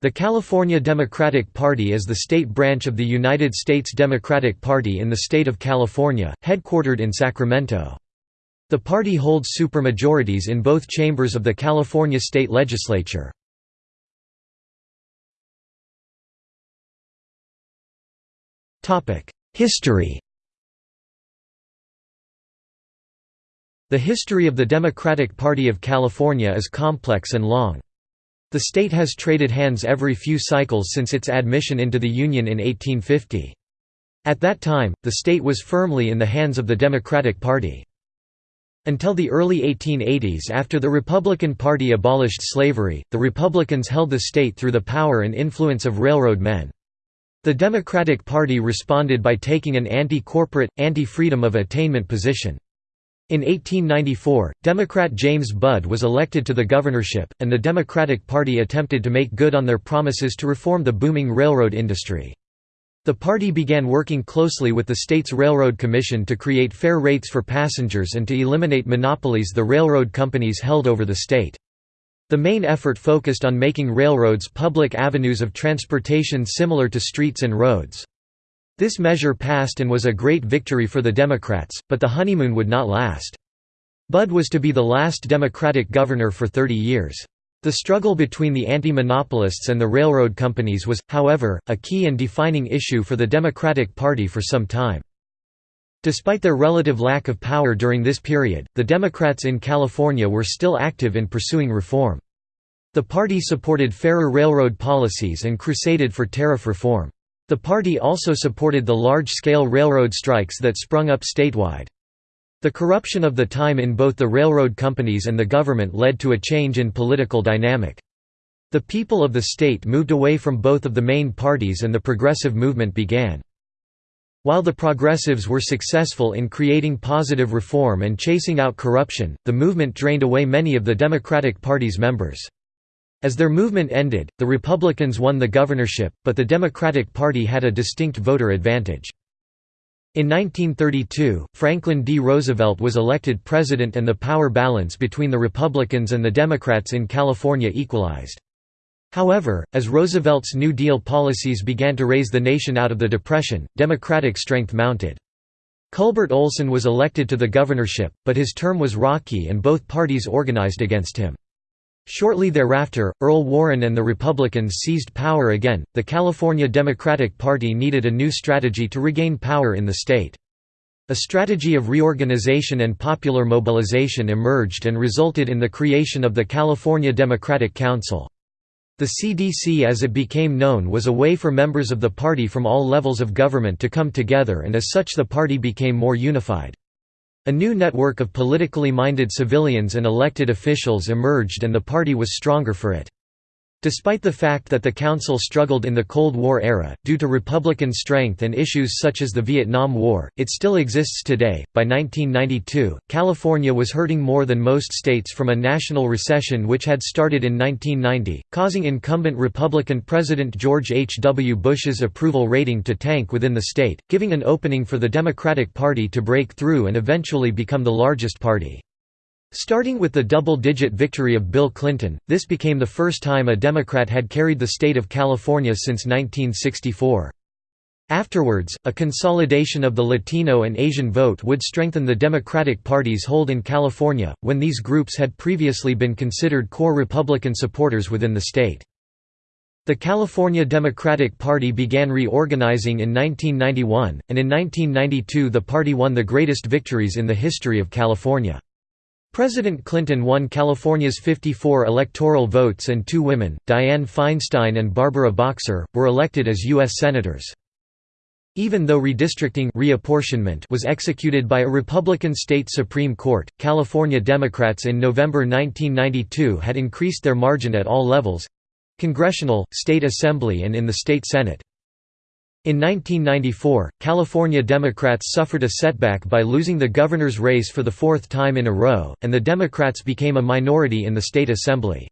The California Democratic Party is the state branch of the United States Democratic Party in the state of California, headquartered in Sacramento. The party holds supermajorities in both chambers of the California state legislature. History The history of the Democratic Party of California is complex and long. The state has traded hands every few cycles since its admission into the Union in 1850. At that time, the state was firmly in the hands of the Democratic Party. Until the early 1880s after the Republican Party abolished slavery, the Republicans held the state through the power and influence of railroad men. The Democratic Party responded by taking an anti-corporate, anti-freedom of attainment position. In 1894, Democrat James Budd was elected to the governorship, and the Democratic Party attempted to make good on their promises to reform the booming railroad industry. The party began working closely with the state's Railroad Commission to create fair rates for passengers and to eliminate monopolies the railroad companies held over the state. The main effort focused on making railroads public avenues of transportation similar to streets and roads. This measure passed and was a great victory for the Democrats, but the honeymoon would not last. Budd was to be the last Democratic governor for 30 years. The struggle between the anti-monopolists and the railroad companies was, however, a key and defining issue for the Democratic Party for some time. Despite their relative lack of power during this period, the Democrats in California were still active in pursuing reform. The party supported fairer railroad policies and crusaded for tariff reform. The party also supported the large-scale railroad strikes that sprung up statewide. The corruption of the time in both the railroad companies and the government led to a change in political dynamic. The people of the state moved away from both of the main parties and the progressive movement began. While the progressives were successful in creating positive reform and chasing out corruption, the movement drained away many of the Democratic Party's members. As their movement ended, the Republicans won the governorship, but the Democratic Party had a distinct voter advantage. In 1932, Franklin D. Roosevelt was elected president and the power balance between the Republicans and the Democrats in California equalized. However, as Roosevelt's New Deal policies began to raise the nation out of the Depression, Democratic strength mounted. Culbert Olson was elected to the governorship, but his term was rocky and both parties organized against him. Shortly thereafter, Earl Warren and the Republicans seized power again. The California Democratic Party needed a new strategy to regain power in the state. A strategy of reorganization and popular mobilization emerged and resulted in the creation of the California Democratic Council. The CDC as it became known was a way for members of the party from all levels of government to come together and as such the party became more unified. A new network of politically minded civilians and elected officials emerged and the party was stronger for it. Despite the fact that the Council struggled in the Cold War era, due to Republican strength and issues such as the Vietnam War, it still exists today. By 1992, California was hurting more than most states from a national recession which had started in 1990, causing incumbent Republican President George H. W. Bush's approval rating to tank within the state, giving an opening for the Democratic Party to break through and eventually become the largest party. Starting with the double-digit victory of Bill Clinton, this became the first time a Democrat had carried the state of California since 1964. Afterwards, a consolidation of the Latino and Asian vote would strengthen the Democratic Party's hold in California, when these groups had previously been considered core Republican supporters within the state. The California Democratic Party began reorganizing in 1991, and in 1992 the party won the greatest victories in the history of California. President Clinton won California's 54 electoral votes and two women, Dianne Feinstein and Barbara Boxer, were elected as U.S. Senators. Even though redistricting reapportionment was executed by a Republican state Supreme Court, California Democrats in November 1992 had increased their margin at all levels—congressional, state assembly and in the state Senate. In 1994, California Democrats suffered a setback by losing the governor's race for the fourth time in a row, and the Democrats became a minority in the state assembly.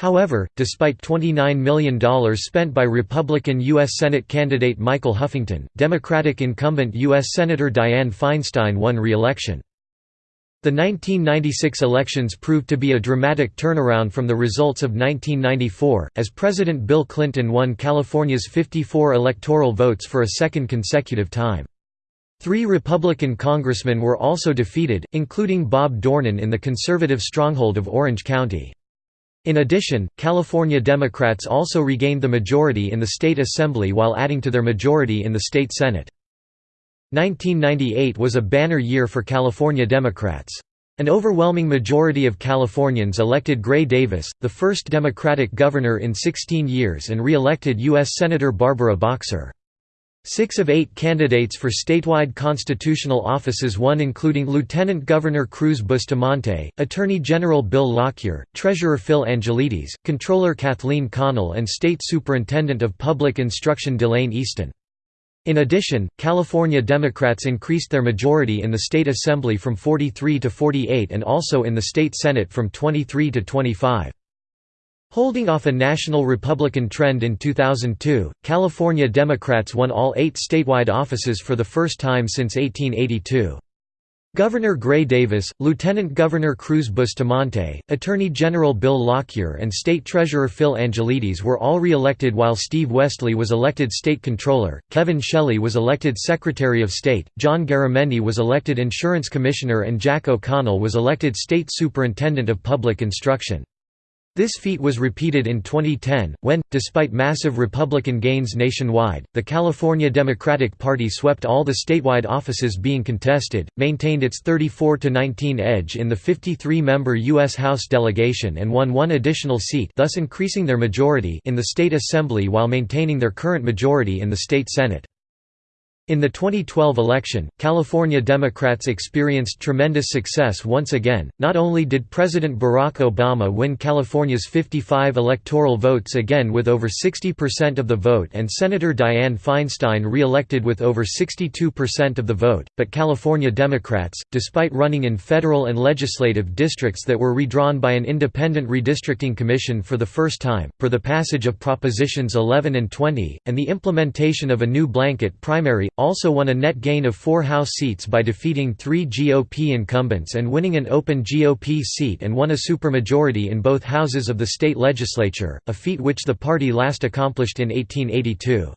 However, despite $29 million spent by Republican U.S. Senate candidate Michael Huffington, Democratic incumbent U.S. Senator Dianne Feinstein won re-election. The 1996 elections proved to be a dramatic turnaround from the results of 1994, as President Bill Clinton won California's 54 electoral votes for a second consecutive time. Three Republican congressmen were also defeated, including Bob Dornan in the conservative stronghold of Orange County. In addition, California Democrats also regained the majority in the state assembly while adding to their majority in the state senate. 1998 was a banner year for California Democrats. An overwhelming majority of Californians elected Gray Davis, the first Democratic governor in 16 years and re-elected U.S. Senator Barbara Boxer. Six of eight candidates for statewide constitutional offices won including Lieutenant Governor Cruz Bustamante, Attorney General Bill Lockyer, Treasurer Phil Angelides, Controller Kathleen Connell and State Superintendent of Public Instruction Delaine Eastin. In addition, California Democrats increased their majority in the state assembly from 43 to 48 and also in the state senate from 23 to 25. Holding off a national Republican trend in 2002, California Democrats won all eight statewide offices for the first time since 1882. Governor Gray Davis, Lieutenant Governor Cruz Bustamante, Attorney General Bill Lockyer and State Treasurer Phil Angelides were all re-elected while Steve Westly was elected State Controller, Kevin Shelley was elected Secretary of State, John Garamendi was elected Insurance Commissioner and Jack O'Connell was elected State Superintendent of Public Instruction. This feat was repeated in 2010, when, despite massive Republican gains nationwide, the California Democratic Party swept all the statewide offices being contested, maintained its 34–19 edge in the 53-member U.S. House delegation and won one additional seat thus increasing their majority in the state assembly while maintaining their current majority in the state Senate. In the 2012 election, California Democrats experienced tremendous success once again. Not only did President Barack Obama win California's 55 electoral votes again with over 60% of the vote and Senator Dianne Feinstein re elected with over 62% of the vote, but California Democrats, despite running in federal and legislative districts that were redrawn by an independent redistricting commission for the first time, for the passage of Propositions 11 and 20, and the implementation of a new blanket primary, also won a net gain of four House seats by defeating three GOP incumbents and winning an open GOP seat and won a supermajority in both houses of the state legislature, a feat which the party last accomplished in 1882.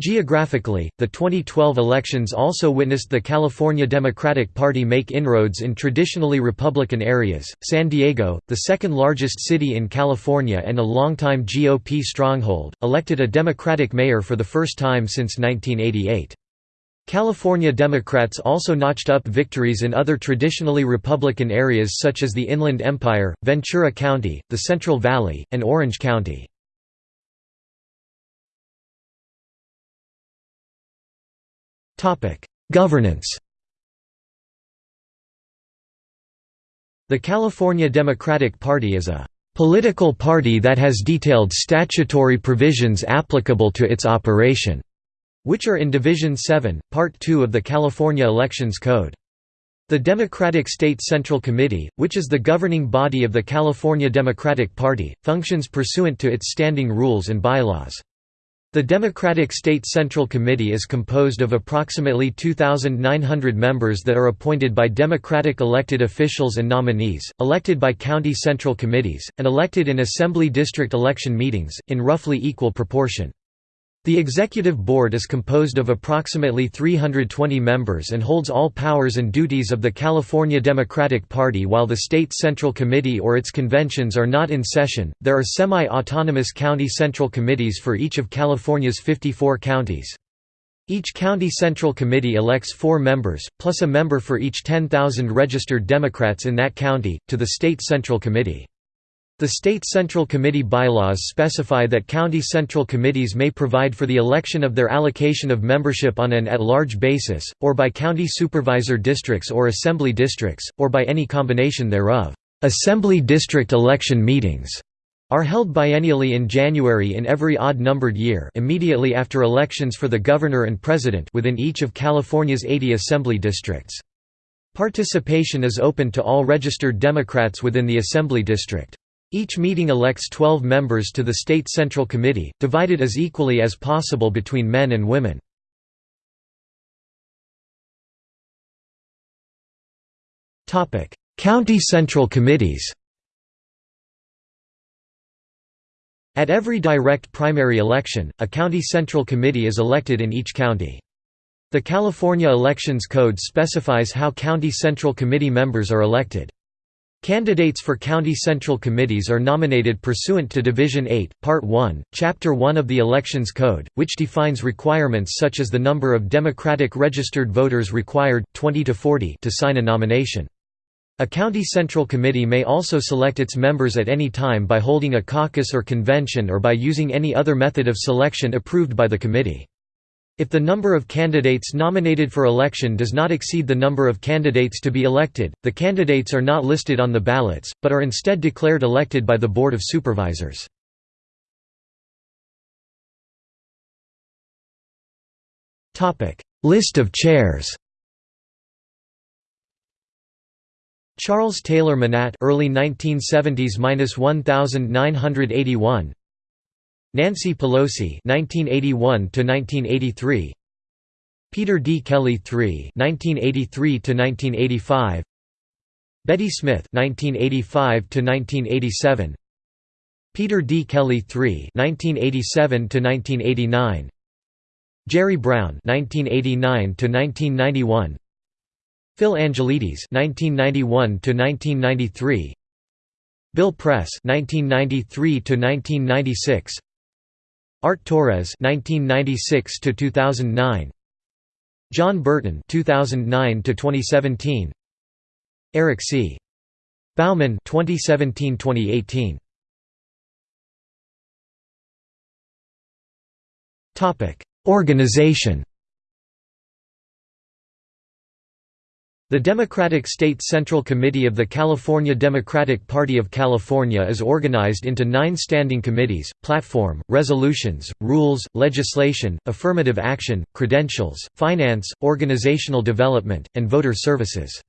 Geographically, the 2012 elections also witnessed the California Democratic Party make inroads in traditionally Republican areas. San Diego, the second largest city in California and a longtime GOP stronghold, elected a Democratic mayor for the first time since 1988. California Democrats also notched up victories in other traditionally Republican areas such as the Inland Empire, Ventura County, the Central Valley, and Orange County. Governance The California Democratic Party is a political party that has detailed statutory provisions applicable to its operation, which are in Division 7, Part 2 of the California Elections Code. The Democratic State Central Committee, which is the governing body of the California Democratic Party, functions pursuant to its standing rules and bylaws. The Democratic State Central Committee is composed of approximately 2,900 members that are appointed by Democratic elected officials and nominees, elected by county central committees, and elected in assembly district election meetings, in roughly equal proportion. The executive board is composed of approximately 320 members and holds all powers and duties of the California Democratic Party while the State Central Committee or its conventions are not in session. There are semi autonomous county central committees for each of California's 54 counties. Each county central committee elects four members, plus a member for each 10,000 registered Democrats in that county, to the State Central Committee. The State Central Committee bylaws specify that county central committees may provide for the election of their allocation of membership on an at-large basis, or by county supervisor districts or assembly districts, or by any combination thereof. Assembly district election meetings are held biennially in January in every odd-numbered year immediately after elections for the governor and president within each of California's 80 assembly districts. Participation is open to all registered Democrats within the assembly district. Each meeting elects 12 members to the State Central Committee, divided as equally as possible between men and women. County Central Committees At every direct primary election, a county central committee is elected in each county. The California Elections Code specifies how county central committee members are elected. Candidates for county central committees are nominated pursuant to Division 8, Part 1, Chapter 1 of the Elections Code, which defines requirements such as the number of Democratic registered voters required 20 to 40 to sign a nomination. A county central committee may also select its members at any time by holding a caucus or convention or by using any other method of selection approved by the committee. If the number of candidates nominated for election does not exceed the number of candidates to be elected, the candidates are not listed on the ballots, but are instead declared elected by the Board of Supervisors. List of chairs Charles Taylor Manatt early 1970s-1981 Nancy Pelosi 1981 to 1983 Peter D. Kelly III 1983 to 1985 Betty Smith 1985 to 1987 Peter D. Kelly III 1987 to 1989 Jerry Brown 1989 to 1991 Phil Angelides (1991–1993), Bill Press (1993–1996), Art Torres (1996–2009), John Burton (2009–2017), Eric C. Bauman (2017–2018). Topic: Organization. The Democratic State Central Committee of the California Democratic Party of California is organized into nine standing committees, platform, resolutions, rules, legislation, affirmative action, credentials, finance, organizational development, and voter services.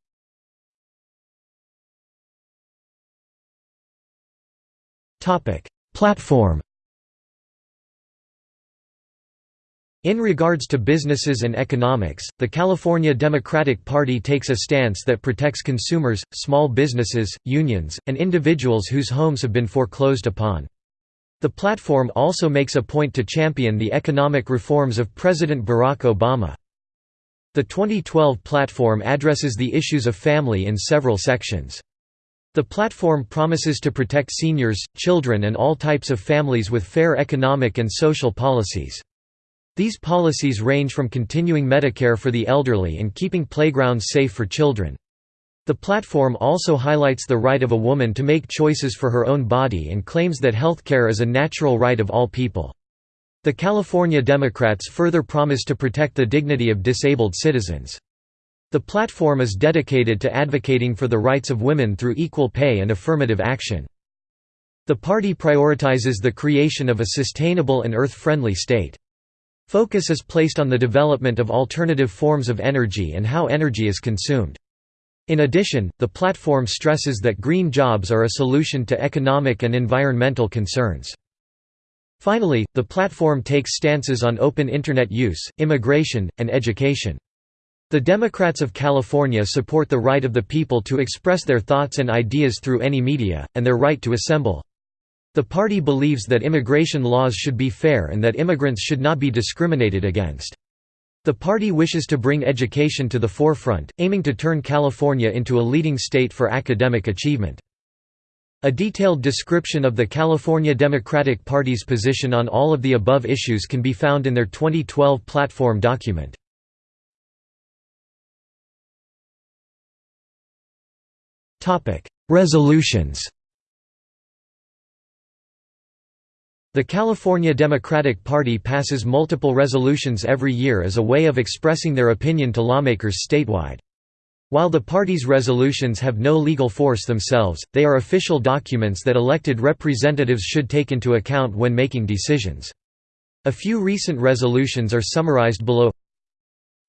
Platform In regards to businesses and economics, the California Democratic Party takes a stance that protects consumers, small businesses, unions, and individuals whose homes have been foreclosed upon. The platform also makes a point to champion the economic reforms of President Barack Obama. The 2012 platform addresses the issues of family in several sections. The platform promises to protect seniors, children and all types of families with fair economic and social policies. These policies range from continuing Medicare for the elderly and keeping playgrounds safe for children. The platform also highlights the right of a woman to make choices for her own body and claims that healthcare is a natural right of all people. The California Democrats further promise to protect the dignity of disabled citizens. The platform is dedicated to advocating for the rights of women through equal pay and affirmative action. The party prioritizes the creation of a sustainable and earth-friendly state. Focus is placed on the development of alternative forms of energy and how energy is consumed. In addition, the platform stresses that green jobs are a solution to economic and environmental concerns. Finally, the platform takes stances on open Internet use, immigration, and education. The Democrats of California support the right of the people to express their thoughts and ideas through any media, and their right to assemble. The party believes that immigration laws should be fair and that immigrants should not be discriminated against. The party wishes to bring education to the forefront, aiming to turn California into a leading state for academic achievement. A detailed description of the California Democratic Party's position on all of the above issues can be found in their 2012 platform document. Resolutions The California Democratic Party passes multiple resolutions every year as a way of expressing their opinion to lawmakers statewide. While the party's resolutions have no legal force themselves, they are official documents that elected representatives should take into account when making decisions. A few recent resolutions are summarized below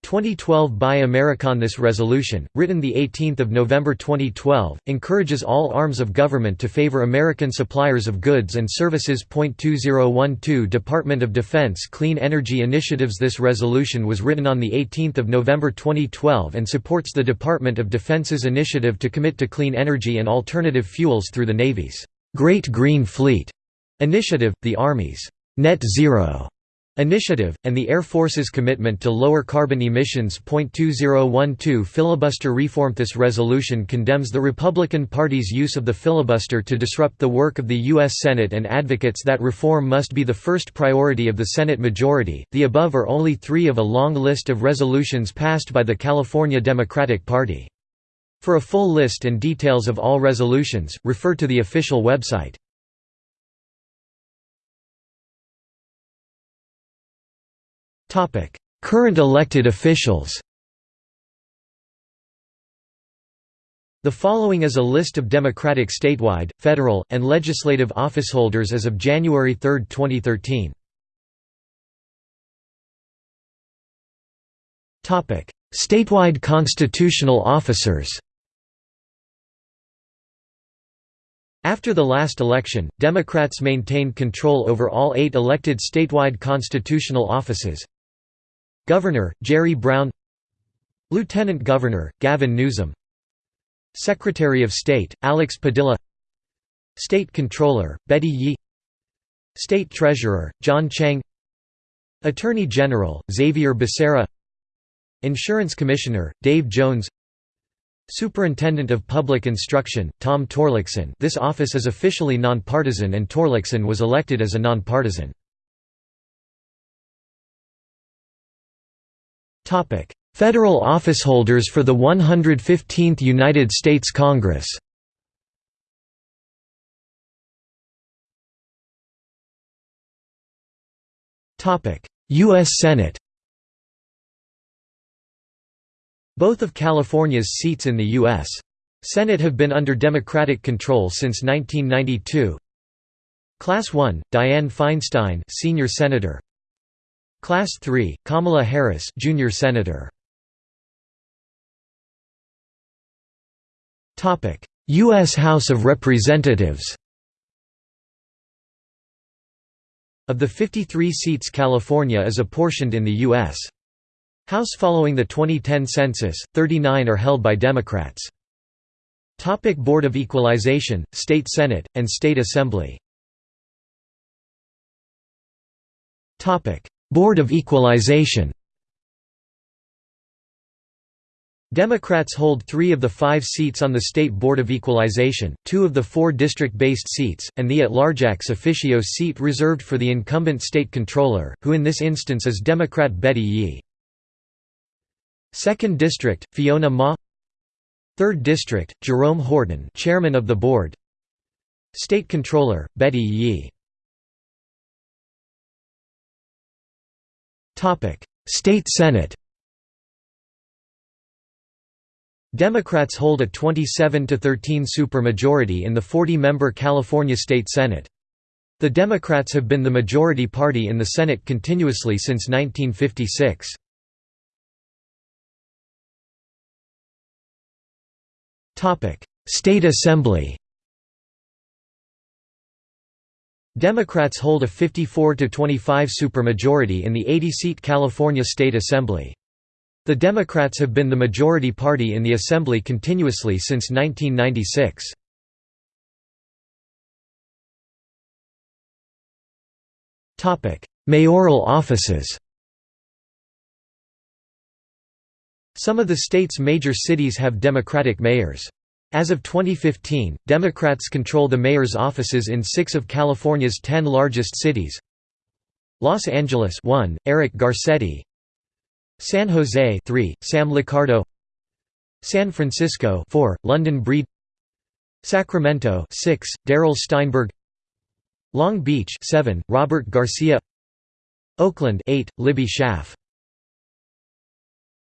2012 Buy American This resolution, written 18 November 2012, encourages all arms of government to favor American suppliers of goods and services. 2012 Department of Defense Clean Energy Initiatives This resolution was written on 18 November 2012 and supports the Department of Defense's initiative to commit to clean energy and alternative fuels through the Navy's Great Green Fleet initiative, the Army's Net Zero Initiative, and the Air Force's commitment to lower carbon emissions. 2012 Filibuster reform This resolution condemns the Republican Party's use of the filibuster to disrupt the work of the U.S. Senate and advocates that reform must be the first priority of the Senate majority. The above are only three of a long list of resolutions passed by the California Democratic Party. For a full list and details of all resolutions, refer to the official website. Current elected officials The following is a list of Democratic statewide, federal, and legislative officeholders as of January 3, 2013. Statewide constitutional officers After the last election, Democrats maintained control over all eight elected statewide constitutional offices, Governor, Jerry Brown Lieutenant Governor, Gavin Newsom Secretary of State, Alex Padilla State Controller, Betty Yee State Treasurer, John Chiang Attorney General, Xavier Becerra Insurance Commissioner, Dave Jones Superintendent of Public Instruction, Tom Torlakson this office is officially nonpartisan and Torlakson was elected as a nonpartisan. Federal officeholders for the 115th United States Congress U.S. Senate Both of California's seats in the U.S. Senate have been under Democratic control since 1992. Class 1, Dianne Feinstein senior senator Class 3, Kamala Harris, junior senator. Topic: US House of Representatives. Of the 53 seats California is apportioned in the U.S. House following the 2010 census, 39 are held by Democrats. Topic Board of Equalization, State Senate, and State Assembly Topic Board of Equalization. Democrats hold three of the five seats on the State Board of Equalization, two of the four district-based seats, and the at-large ex officio seat reserved for the incumbent state controller, who in this instance is Democrat Betty Yee. 2nd District, Fiona Ma. 3rd District, Jerome Horton chairman of the board. State Controller, Betty Yee State Senate Democrats hold a 27 to 13 supermajority in the 40-member California State Senate. The Democrats have been the majority party in the Senate continuously since 1956. State Assembly Democrats hold a 54–25 supermajority in the 80-seat California State Assembly. The Democrats have been the majority party in the Assembly continuously since 1996. Mayoral offices Some of the state's major cities have Democratic mayors. As of 2015, Democrats control the mayor's offices in six of California's ten largest cities. Los Angeles 1, Eric Garcetti. San Jose 3, Sam Liccardo San Francisco 4, London Breed. Sacramento 6, Darrell Steinberg. Long Beach 7, Robert Garcia. Oakland 8, Libby Schaaf